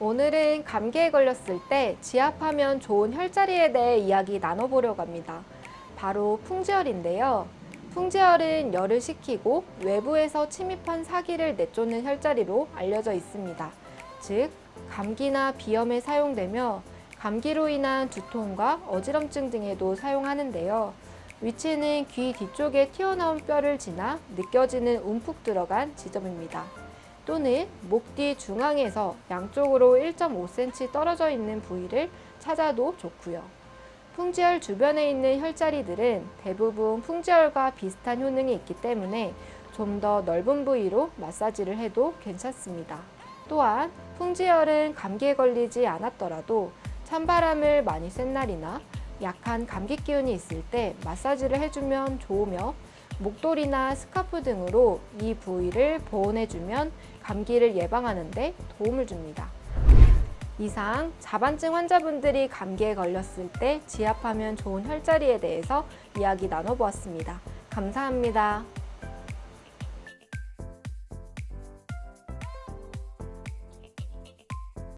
오늘은 감기에 걸렸을 때 지압하면 좋은 혈자리에 대해 이야기 나눠보려고 합니다. 바로 풍지열인데요. 풍지열은 열을 식히고 외부에서 침입한 사기를 내쫓는 혈자리로 알려져 있습니다. 즉, 감기나 비염에 사용되며 감기로 인한 두통과 어지럼증 등에도 사용하는데요. 위치는 귀 뒤쪽에 튀어나온 뼈를 지나 느껴지는 움푹 들어간 지점입니다. 또는 목 뒤 중앙에서 양쪽으로 1.5cm 떨어져 있는 부위를 찾아도 좋고요. 풍지열 주변에 있는 혈자리들은 대부분 풍지열과 비슷한 효능이 있기 때문에 좀 더 넓은 부위로 마사지를 해도 괜찮습니다. 또한 풍지열은 감기에 걸리지 않았더라도 찬바람을 많이 쐰 날이나 약한 감기 기운이 있을 때 마사지를 해주면 좋으며 목도리나 스카프 등으로 이 부위를 보온해주면 감기를 예방하는 데 도움을 줍니다. 이상 자반증 환자분들이 감기에 걸렸을 때 지압하면 좋은 혈자리에 대해서 이야기 나눠보았습니다. 감사합니다.